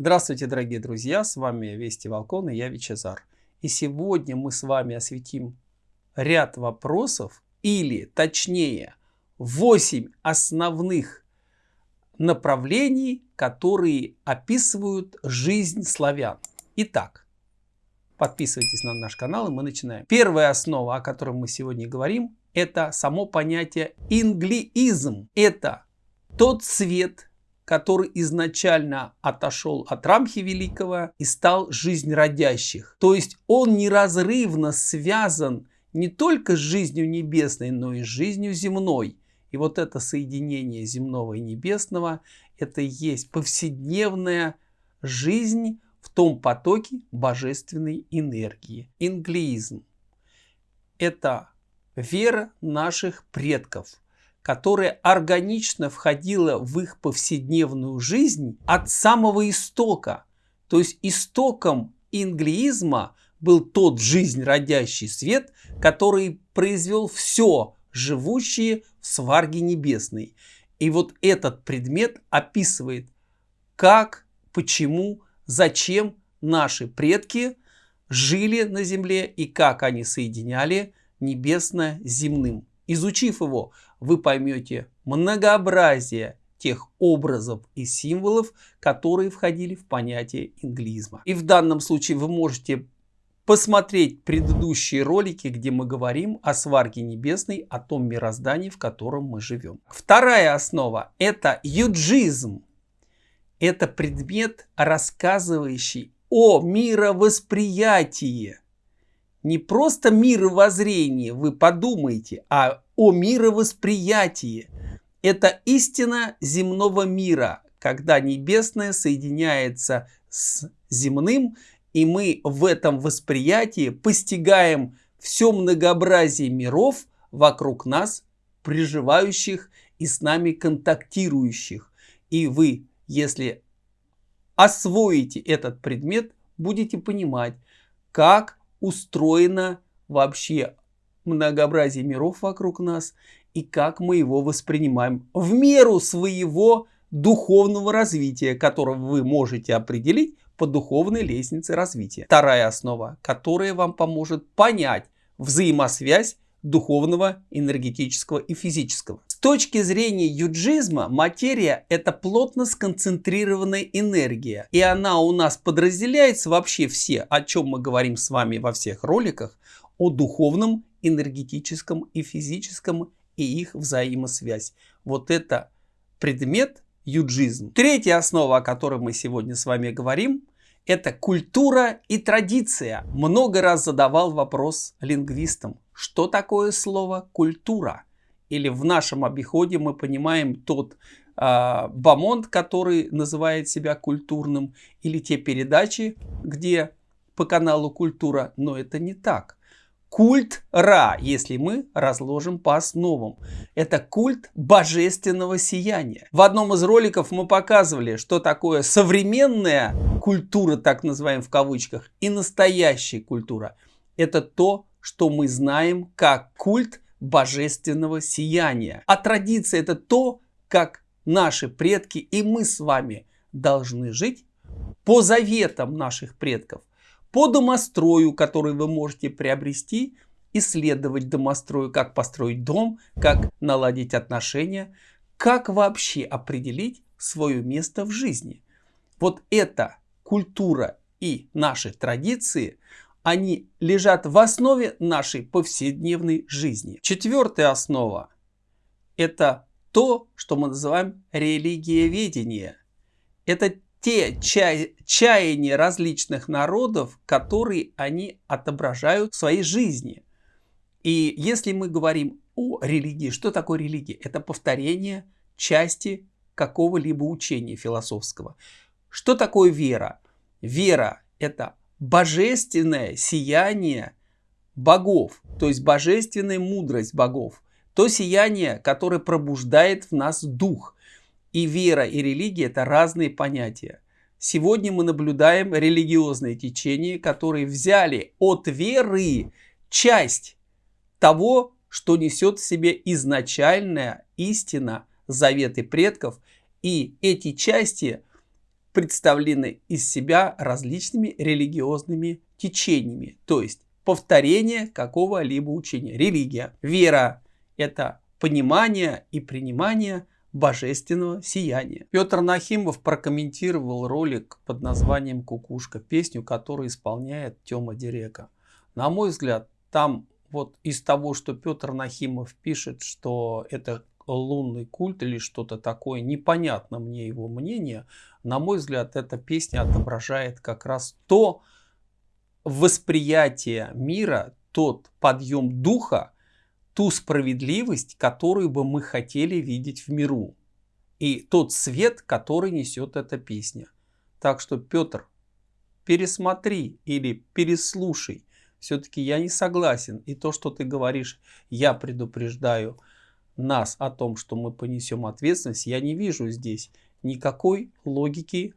Здравствуйте, дорогие друзья! С вами Вести Волкон и я Вичезар. И сегодня мы с вами осветим ряд вопросов, или точнее 8 основных направлений, которые описывают жизнь славян. Итак, подписывайтесь на наш канал и мы начинаем. Первая основа, о которой мы сегодня говорим, это само понятие инглиизм. Это тот цвет, который изначально отошел от Рамхи Великого и стал жизнь То есть он неразрывно связан не только с жизнью небесной, но и с жизнью земной. И вот это соединение земного и небесного, это и есть повседневная жизнь в том потоке божественной энергии. Инглиизм – это вера наших предков, которая органично входила в их повседневную жизнь от самого истока. То есть истоком инглиизма был тот жизнь родящий свет, который произвел все живущее в сварге небесной. И вот этот предмет описывает, как, почему, зачем наши предки жили на земле и как они соединяли небесное с земным. Изучив его, вы поймете многообразие тех образов и символов, которые входили в понятие инглизма. И в данном случае вы можете посмотреть предыдущие ролики, где мы говорим о сварке небесной, о том мироздании, в котором мы живем. Вторая основа – это юджизм. Это предмет, рассказывающий о мировосприятии не просто мировоззрение, вы подумайте, а о мировосприятии. Это истина земного мира, когда небесное соединяется с земным, и мы в этом восприятии постигаем все многообразие миров вокруг нас, приживающих и с нами контактирующих. И вы, если освоите этот предмет, будете понимать, как устроено вообще многообразие миров вокруг нас и как мы его воспринимаем в меру своего духовного развития, которого вы можете определить по духовной лестнице развития. Вторая основа, которая вам поможет понять взаимосвязь духовного, энергетического и физического. С точки зрения юджизма, материя – это плотно сконцентрированная энергия. И она у нас подразделяется вообще все, о чем мы говорим с вами во всех роликах, о духовном, энергетическом и физическом и их взаимосвязь. Вот это предмет юджизм. Третья основа, о которой мы сегодня с вами говорим, это культура и традиция. Много раз задавал вопрос лингвистам, что такое слово культура? Или в нашем обиходе мы понимаем тот э, бомонд, который называет себя культурным, или те передачи, где по каналу культура, но это не так. Культ Ра, если мы разложим по основам. Это культ божественного сияния. В одном из роликов мы показывали, что такое современная культура, так называем в кавычках, и настоящая культура. Это то, что мы знаем как культ божественного сияния. А традиция это то, как наши предки и мы с вами должны жить по заветам наших предков, по домострою, который вы можете приобрести, исследовать домострою, как построить дом, как наладить отношения, как вообще определить свое место в жизни. Вот эта культура и наши традиции – они лежат в основе нашей повседневной жизни. Четвертая основа – это то, что мы называем религиоведение. Это те чай, чаяния различных народов, которые они отображают в своей жизни. И если мы говорим о религии, что такое религия? Это повторение части какого-либо учения философского. Что такое вера? Вера – это божественное сияние богов, то есть божественная мудрость богов, то сияние, которое пробуждает в нас дух. И вера, и религия – это разные понятия. Сегодня мы наблюдаем религиозные течения, которые взяли от веры часть того, что несет в себе изначальная истина, заветы предков, и эти части представлены из себя различными религиозными течениями, то есть повторение какого-либо учения. Религия, вера – это понимание и принимание божественного сияния. Петр Нахимов прокомментировал ролик под названием «Кукушка», песню, которую исполняет Тёма Дерека. На мой взгляд, там вот из того, что Петр Нахимов пишет, что это лунный культ или что-то такое, непонятно мне его мнение. На мой взгляд, эта песня отображает как раз то, восприятие мира, тот подъем духа, ту справедливость, которую бы мы хотели видеть в миру. И тот свет, который несет эта песня. Так что, Петр, пересмотри или переслушай. Все-таки я не согласен. И то, что ты говоришь, я предупреждаю нас о том, что мы понесем ответственность, я не вижу здесь никакой логики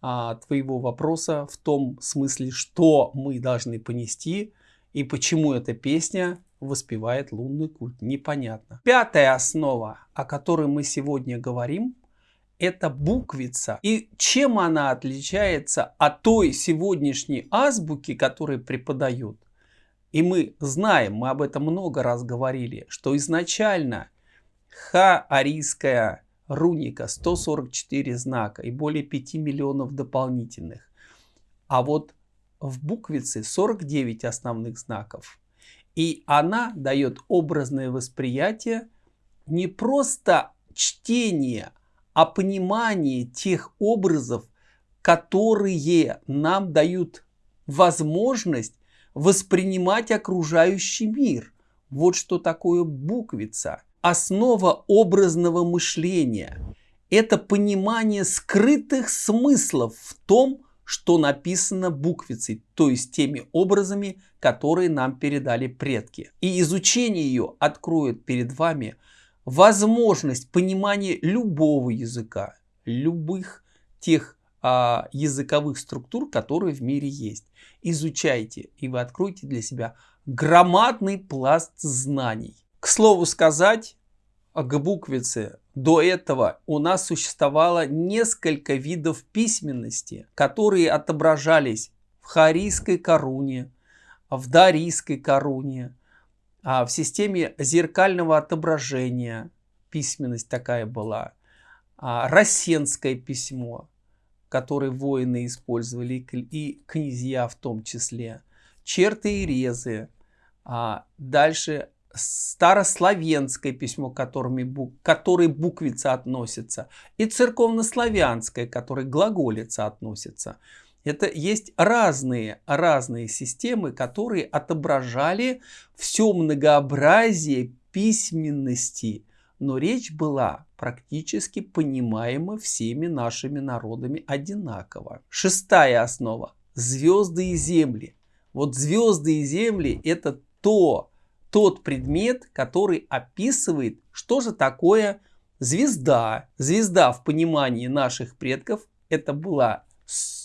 а, твоего вопроса в том смысле, что мы должны понести и почему эта песня воспевает лунный культ. Непонятно. Пятая основа, о которой мы сегодня говорим, это буквица. И чем она отличается от той сегодняшней азбуки, которую преподают? И мы знаем, мы об этом много раз говорили, что изначально ха-арийская руника 144 знака и более 5 миллионов дополнительных. А вот в буквице 49 основных знаков. И она дает образное восприятие не просто чтение, а понимание тех образов, которые нам дают возможность воспринимать окружающий мир. Вот что такое буквица основа образного мышления. Это понимание скрытых смыслов в том, что написано буквицей, то есть теми образами, которые нам передали предки. И изучение ее откроет перед вами возможность понимания любого языка, любых тех а, языковых структур, которые в мире есть. Изучайте, и вы откроете для себя громадный пласт знаний. К слову сказать, к буквице. До этого у нас существовало несколько видов письменности, которые отображались в харийской коруне, в дарийской коруне, а в системе зеркального отображения письменность такая была, а рассенское письмо, которое воины использовали и князья в том числе, черты и резы, а дальше старославянское письмо, которыми, бук, которой буквица относится, и церковнославянское, которой глаголица относится. Это есть разные, разные системы, которые отображали все многообразие письменности, но речь была практически понимаема всеми нашими народами одинаково. Шестая основа. Звезды и земли. Вот звезды и земли это то, тот предмет, который описывает, что же такое звезда. Звезда в понимании наших предков это была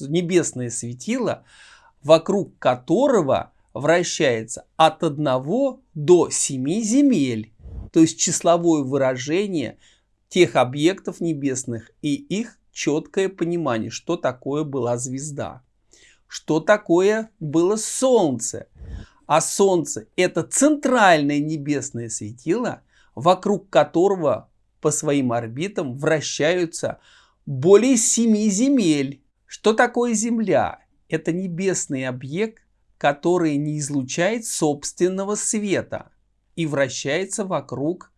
небесное светило, вокруг которого вращается от 1 до 7 земель. То есть числовое выражение тех объектов небесных и их четкое понимание, что такое была звезда. Что такое было Солнце. А Солнце – это центральное небесное светило, вокруг которого по своим орбитам вращаются более семи земель. Что такое Земля? Это небесный объект, который не излучает собственного света и вращается вокруг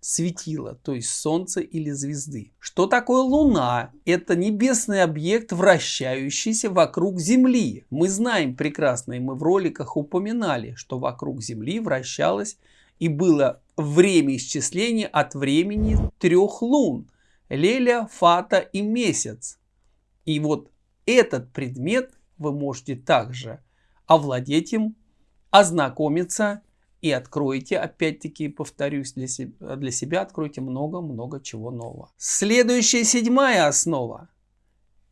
светила, то есть Солнца или звезды. Что такое Луна? Это небесный объект, вращающийся вокруг Земли. Мы знаем прекрасно, и мы в роликах упоминали, что вокруг Земли вращалось и было время исчисления от времени трех лун. Леля, Фата и Месяц. И вот этот предмет вы можете также овладеть им, ознакомиться и откроете, опять-таки повторюсь, для себя, для себя откройте много-много чего нового. Следующая седьмая основа.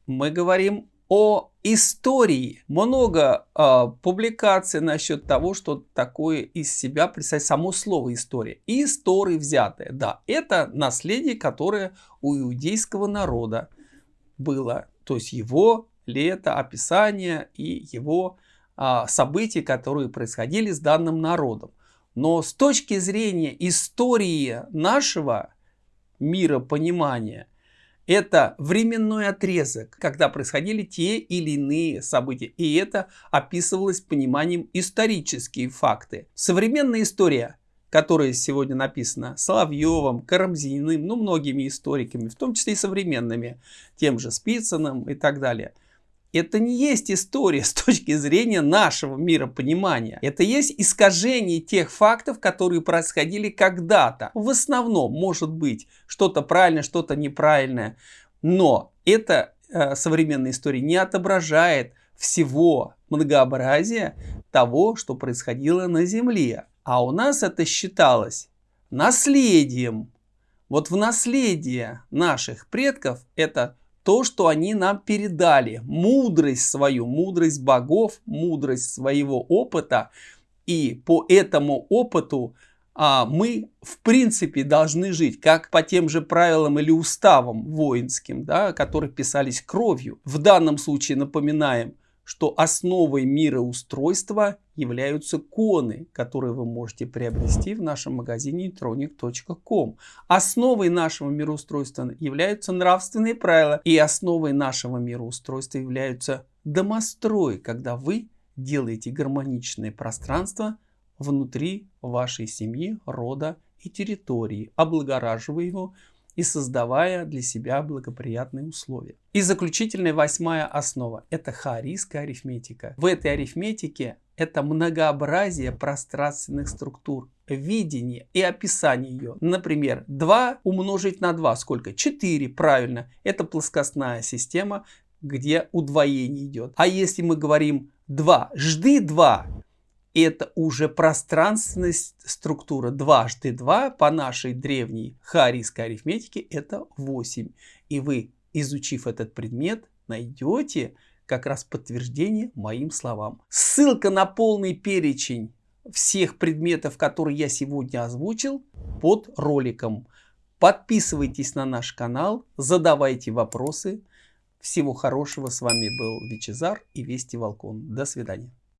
Мы говорим о истории. Много э, публикаций насчет того, что такое из себя представляет само слово история. И истории взятые. Да, это наследие, которое у иудейского народа было. То есть его лето, описание и его а, события, которые происходили с данным народом. Но с точки зрения истории нашего миропонимания, это временной отрезок, когда происходили те или иные события. И это описывалось пониманием исторические факты. Современная история, которая сегодня написана Соловьевым, Карамзиным, ну многими историками, в том числе и современными, тем же Спицыным и так далее – это не есть история с точки зрения нашего миропонимания. Это есть искажение тех фактов, которые происходили когда-то. В основном может быть что-то правильное, что-то неправильное. Но эта э, современная история не отображает всего многообразия того, что происходило на Земле. А у нас это считалось наследием. Вот в наследие наших предков это то, что они нам передали, мудрость свою, мудрость богов, мудрость своего опыта. И по этому опыту а, мы в принципе должны жить, как по тем же правилам или уставам воинским, да, которые писались кровью. В данном случае напоминаем, что основой мироустройства являются коны, которые вы можете приобрести в нашем магазине tronic.com. Основой нашего мироустройства являются нравственные правила, и основой нашего мироустройства являются домострои, когда вы делаете гармоничное пространство внутри вашей семьи, рода и территории, облагораживая его и создавая для себя благоприятные условия. И заключительная восьмая основа – это хаорийская арифметика. В этой арифметике это многообразие пространственных структур, видение и описание ее. Например, 2 умножить на 2 сколько? 4, правильно. Это плоскостная система, где удвоение идет. А если мы говорим 2, жды 2, это уже пространственная структура. Дважды 2 по нашей древней харийской арифметике это 8. И вы, изучив этот предмет, найдете как раз подтверждение моим словам. Ссылка на полный перечень всех предметов, которые я сегодня озвучил, под роликом. Подписывайтесь на наш канал, задавайте вопросы. Всего хорошего. С вами был Вичезар и Вести Волкон. До свидания.